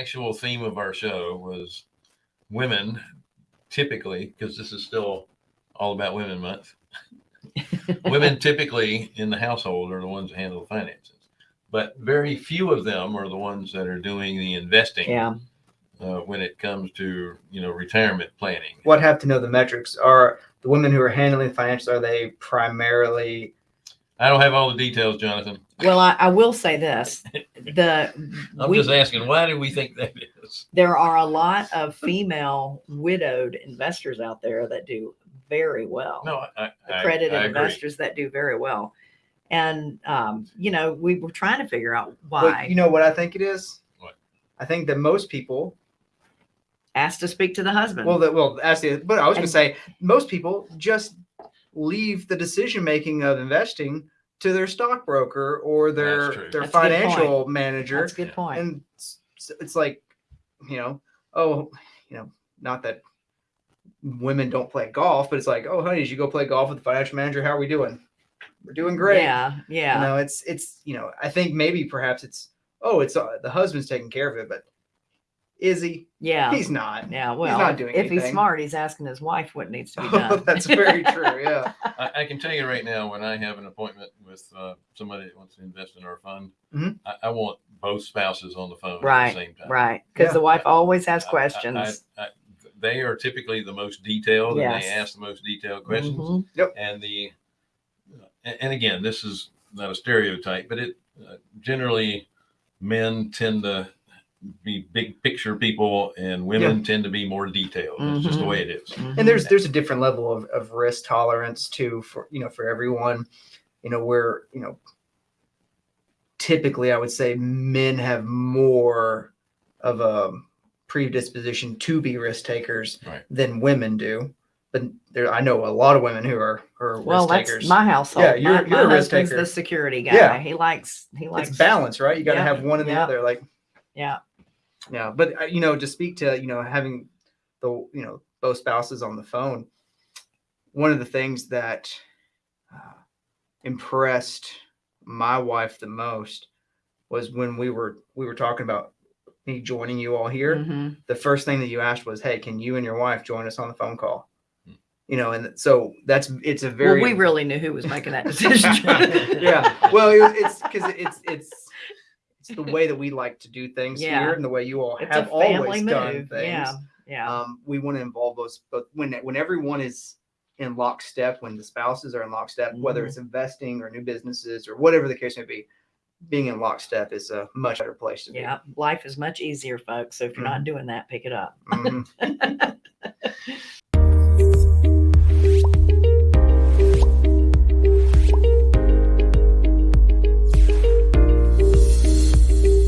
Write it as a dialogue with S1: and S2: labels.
S1: the actual theme of our show was women, typically, because this is still all about Women Month. women typically in the household are the ones that handle the finances, but very few of them are the ones that are doing the investing.
S2: Yeah.
S1: Uh, when it comes to you know retirement planning,
S3: What have to know the metrics are the women who are handling the financials? Are they primarily?
S1: I don't have all the details, Jonathan.
S2: Well, I, I will say this, the,
S1: I'm
S2: we-
S1: just asking, why do we think that is?
S2: there are a lot of female widowed investors out there that do very well.
S1: No, I, I,
S2: accredited
S1: I agree.
S2: investors that do very well. And, um, you know, we were trying to figure out
S3: But
S2: why.
S3: you know what I think it is.
S1: What?
S3: I think that most people.
S2: Asked to speak to the husband.
S3: Well, that well, the, but I was going
S2: And-
S3: to say most people just leave the decision making of investing to their stockbroker or their
S1: That's true.
S3: their
S2: That's a good
S3: financial manager.
S2: That's a good point.
S3: and it's, it's like you know oh you know not that women don't play golf but it's like oh honey did you go play golf with the financial manager how are we doing we're doing great
S2: Yeah. Yeah.
S3: you know it's it's you know i think maybe perhaps it's oh it's uh, the husband's taking care of it but is he
S2: yeah.
S3: he's not
S2: Yeah. Well, he's
S3: not doing
S2: if he's smart, he's asking his wife what needs to be
S3: oh,
S2: done.
S3: that's very true yeah
S1: I, I can tell you right now, when I have an appointment with uh, somebody that wants to invest in our fund,
S3: Mhm.
S1: I, I want both spouses on the phone
S2: Right,
S1: at the same time.
S2: right. Because
S3: Yeah.
S2: the wife always has
S1: I- I-
S2: questions.
S1: I- I- they are typically the most detailed, and
S2: Yes.
S1: they ask the most detailed questions.
S2: Mhm.
S1: And the, and, and again, this is not a stereotype, but it uh, generally men tend to be big picture people, and women tend to be more detailed. It's just the
S2: Mhm.
S1: way it is.
S2: Mhm.
S3: and there's there's a different level of, of risk tolerance too for you know for everyone you know where you know typically i would say men have more of a predisposition to be risk takers
S1: Right.
S3: than women do but there i know a lot of women who are, who are
S2: well,
S3: risk
S2: that's
S3: takers
S2: my household.
S3: Yeah, you're-
S2: my,
S3: you're a risk taker.
S2: the security guy.
S3: Yeah.
S2: He likes, he likes
S3: it's balance right you got to
S2: Yeah,
S3: have one and the other like
S2: Yeah.
S3: yeah but uh, you know to speak to you know having the you know both spouses on the phone one of the things that uh, impressed my wife the most was when we were we were talking about me joining you all here
S2: Mhm.
S3: the first thing that you asked was hey can you and your wife join us on the phone call
S1: Hmm.
S3: you know and so that's it's a very
S2: well, we really knew who was making that decision.
S3: yeah well it, it's because it's it's it's the way that we like to do things
S2: Yeah.
S3: here and the way you all
S2: It's
S3: have
S2: a family
S3: always done things
S2: Yeah. Yeah.
S3: um, we want to involve those but when when everyone is in lockstep when the spouses are in lockstep whether
S2: Mhm.
S3: it's investing or new businesses or whatever the case may be being in lockstep is a much better place to be
S2: yeah. Life is much easier, folks. So if you're not doing that, pick it up.
S3: Mhm.